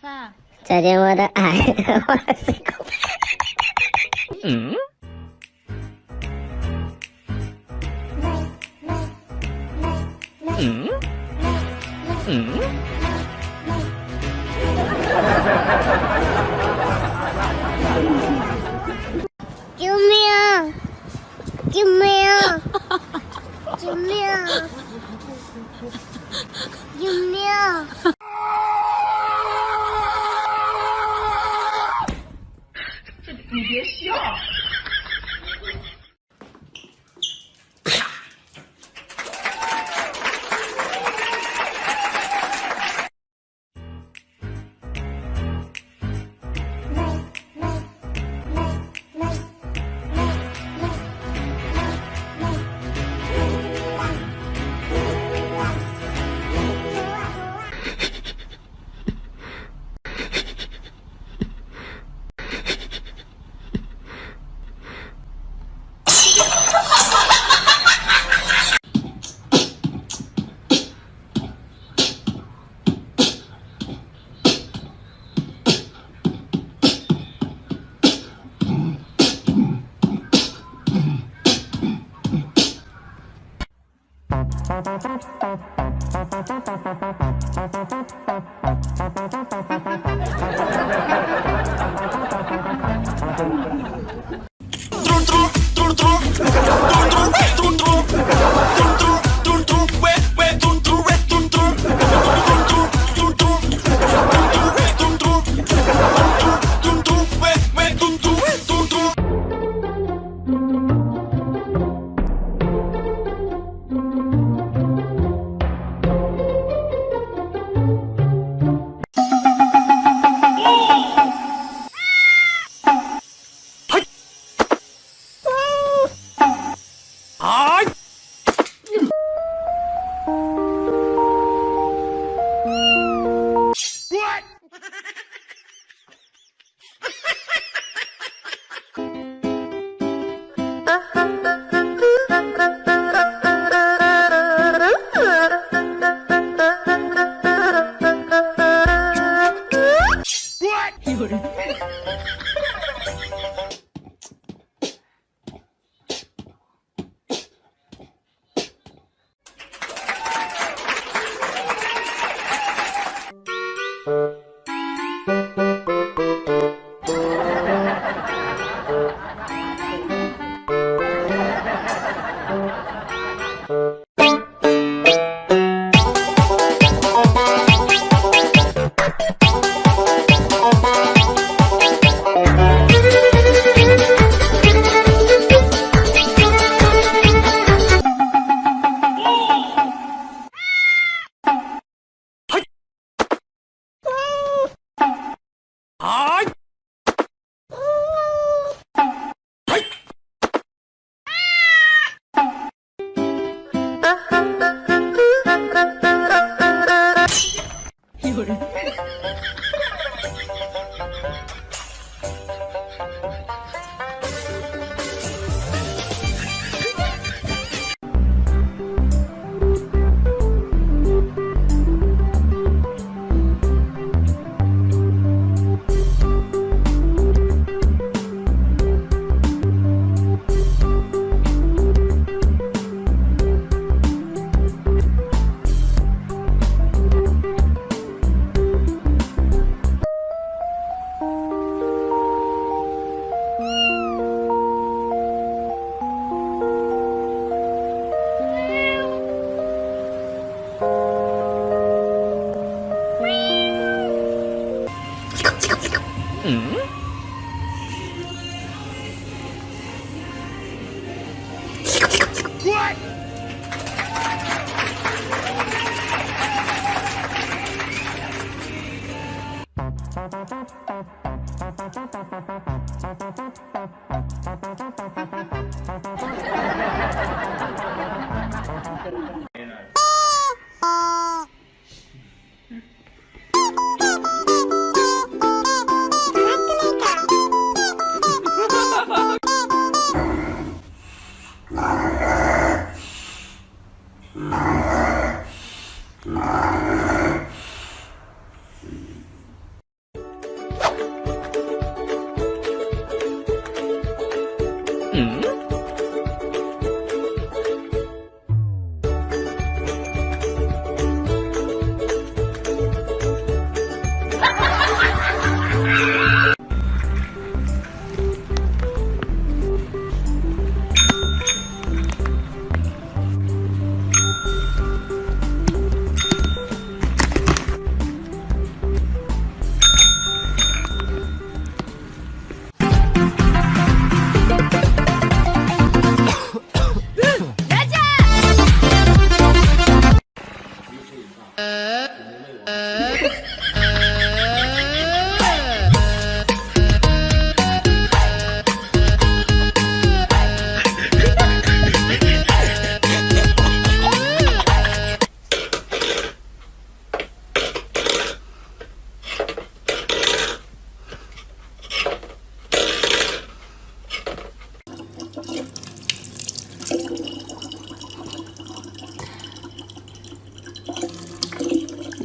发，再见我的爱，我的心口。嗯。嗯。嗯。救命！救命！救命！救命！True, true, true, true. はい Hmm? What? Wow.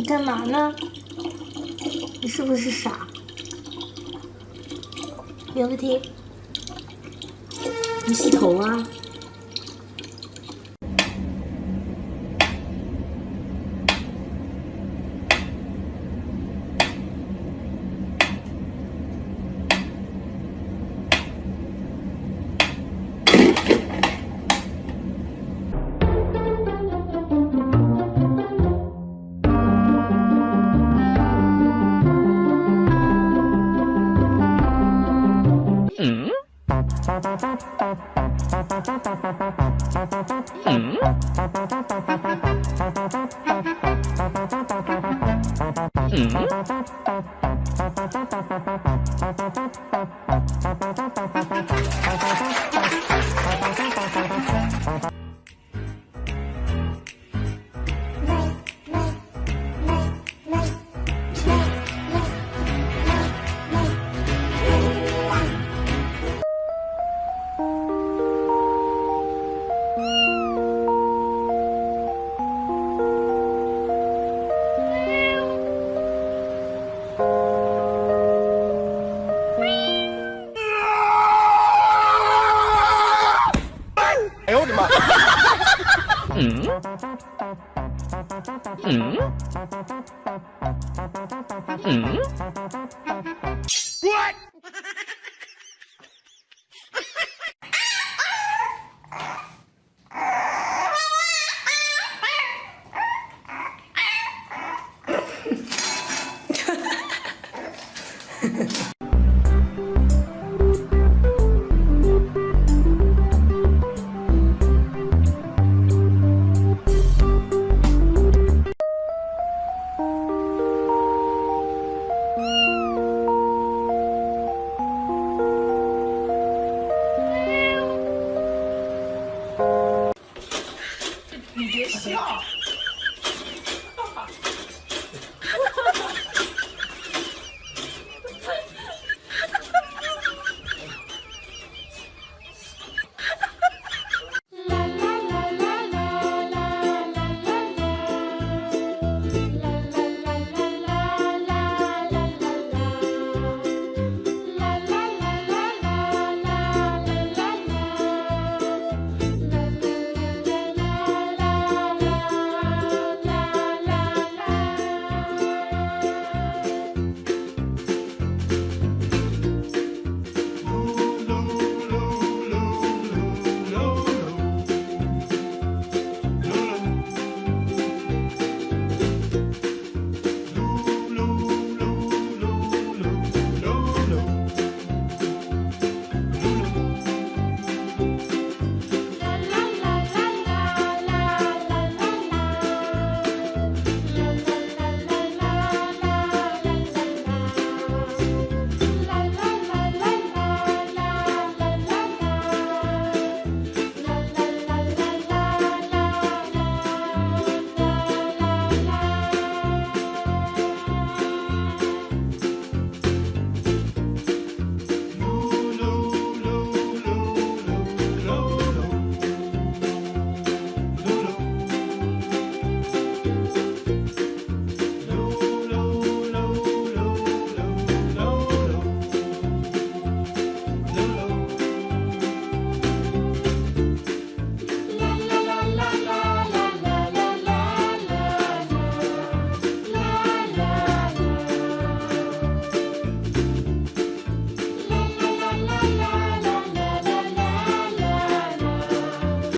干嘛呢？你是不是傻？别问题。你洗头啊？Mm. Mm. Mm. Hmm? Hmm?